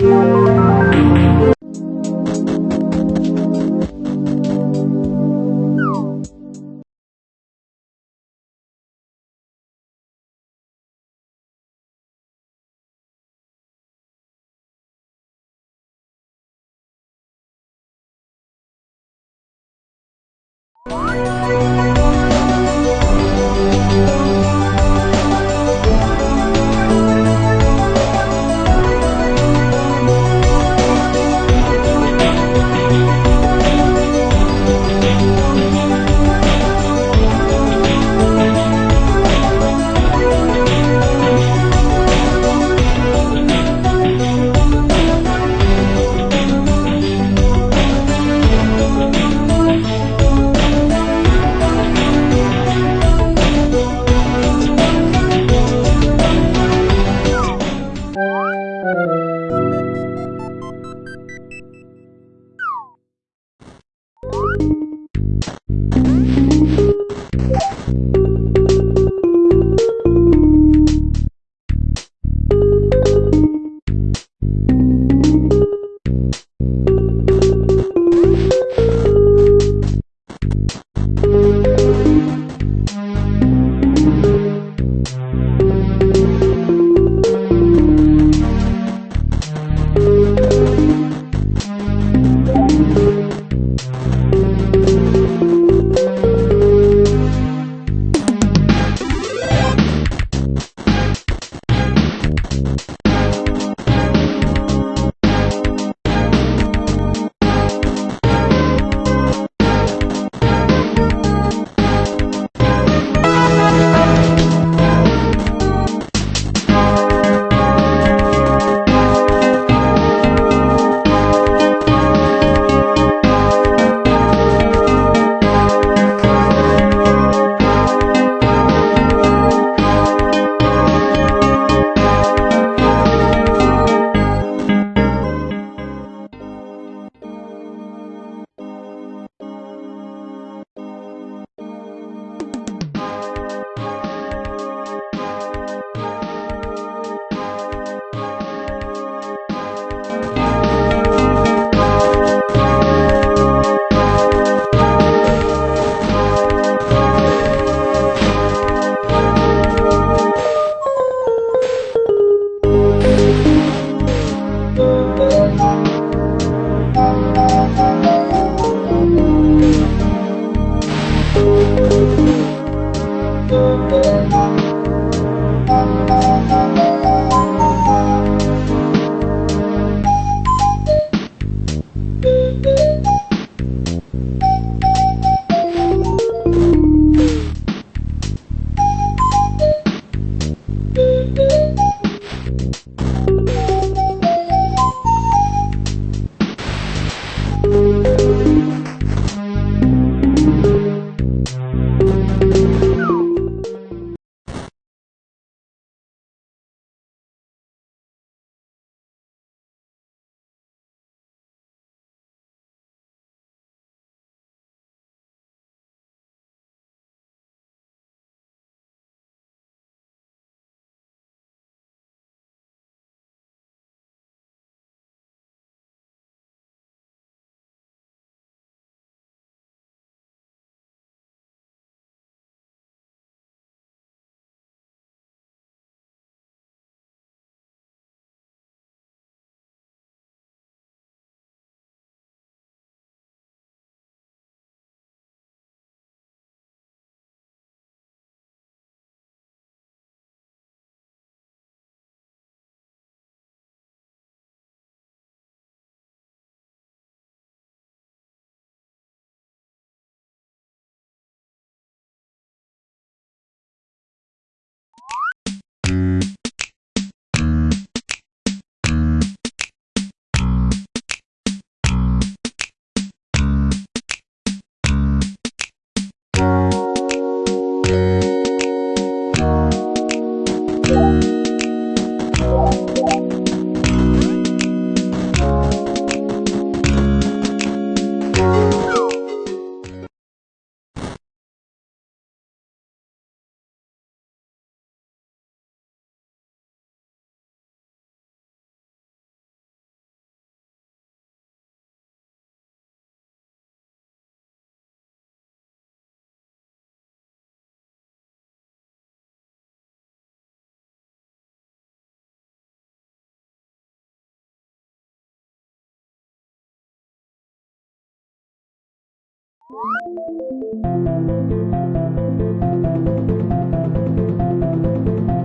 Música Thank you.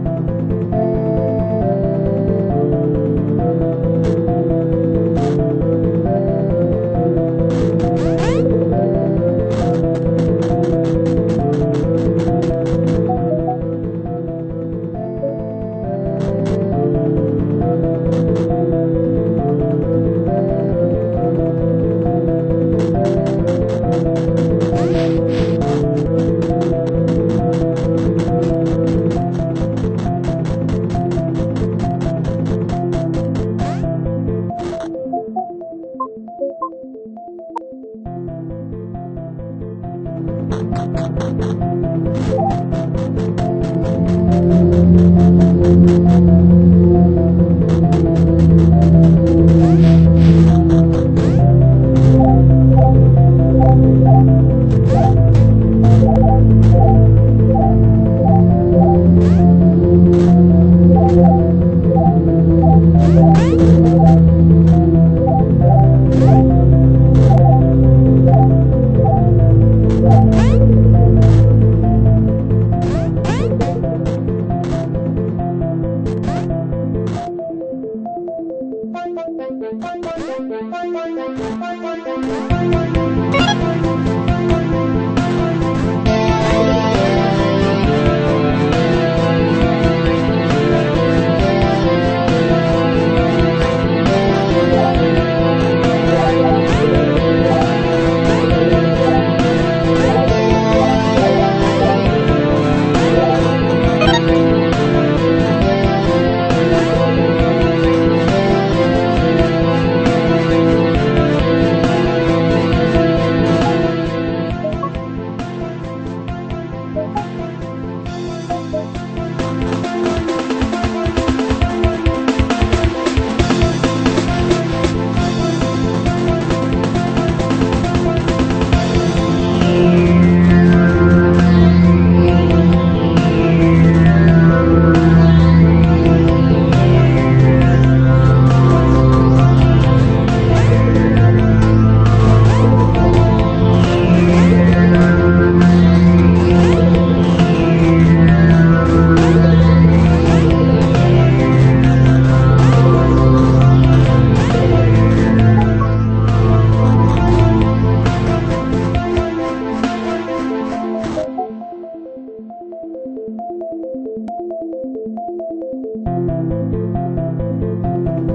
Thank Thank you.